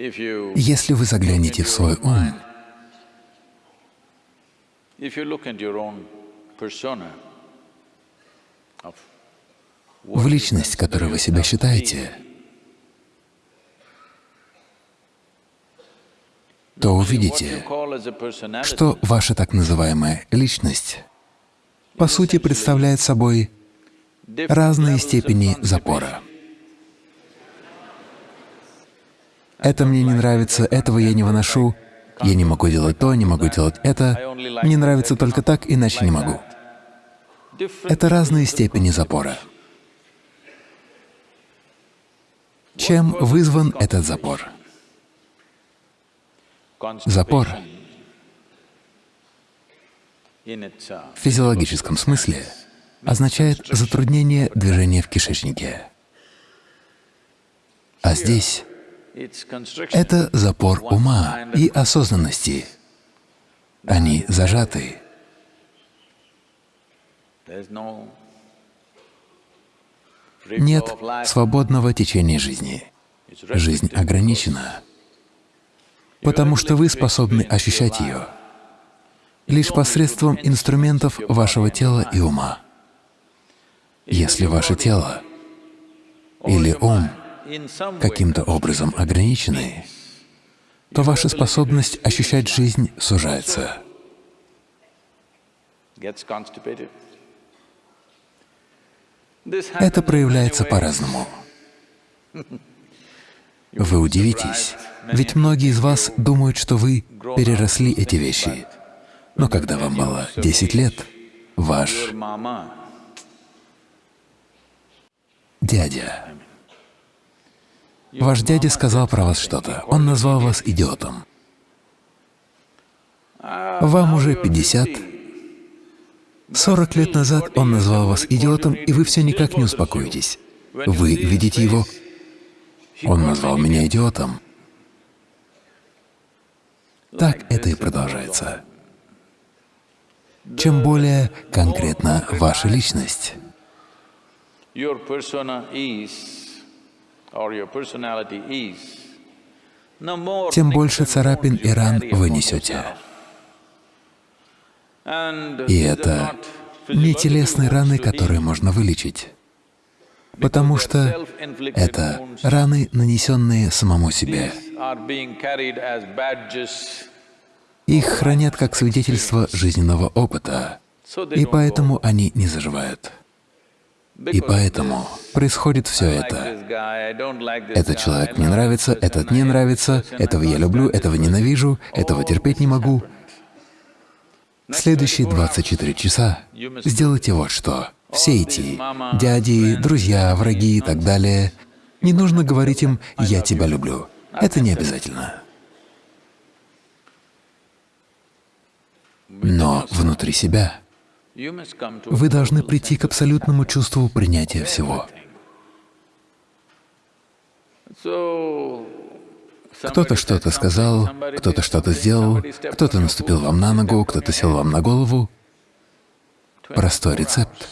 Если вы заглянете в свой ум, в личность, которой вы себя считаете, то увидите, что ваша так называемая личность по сути представляет собой разные степени запора. Это мне не нравится, этого я не выношу, я не могу делать то, не могу делать это, мне нравится только так, иначе не могу. Это разные степени запора. Чем вызван этот запор? Запор в физиологическом смысле означает затруднение движения в кишечнике. А здесь это запор ума и осознанности. Они зажаты. Нет свободного течения жизни. Жизнь ограничена, потому что вы способны ощущать ее лишь посредством инструментов вашего тела и ума. Если ваше тело или ум каким-то образом ограничены, то ваша способность ощущать жизнь сужается. Это проявляется по-разному. Вы удивитесь, ведь многие из вас думают, что вы переросли эти вещи. Но когда вам было 10 лет, ваш дядя, ваш дядя сказал про вас что-то, он назвал вас идиотом. Вам уже 50, 40 лет назад он назвал вас идиотом, и вы все никак не успокоитесь. Вы видите его, он назвал меня идиотом. Так это и продолжается чем более конкретна ваша личность. Тем больше царапин и ран вы несете. И это не телесные раны, которые можно вылечить, потому что это раны, нанесенные самому себе. Их хранят как свидетельство жизненного опыта, и поэтому они не заживают. И поэтому происходит все это. Этот человек мне нравится, этот не нравится, этого я люблю, этого ненавижу, этого терпеть не могу. Следующие 24 часа сделайте вот что. Все эти дяди, друзья, враги и так далее, не нужно говорить им «я тебя люблю». Это не обязательно. Но внутри себя вы должны прийти к абсолютному чувству принятия всего. Кто-то что-то сказал, кто-то что-то сделал, кто-то наступил вам на ногу, кто-то сел вам на голову. Простой рецепт.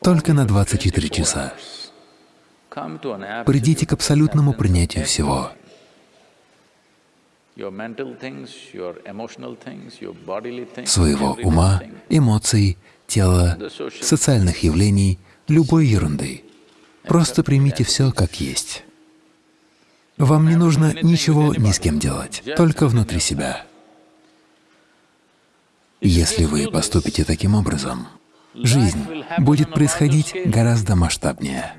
Только на 24 часа. Придите к абсолютному принятию всего своего ума, эмоций, тела, социальных явлений, любой ерунды. Просто примите все как есть. Вам не нужно ничего ни с кем делать, только внутри себя. Если вы поступите таким образом, жизнь будет происходить гораздо масштабнее.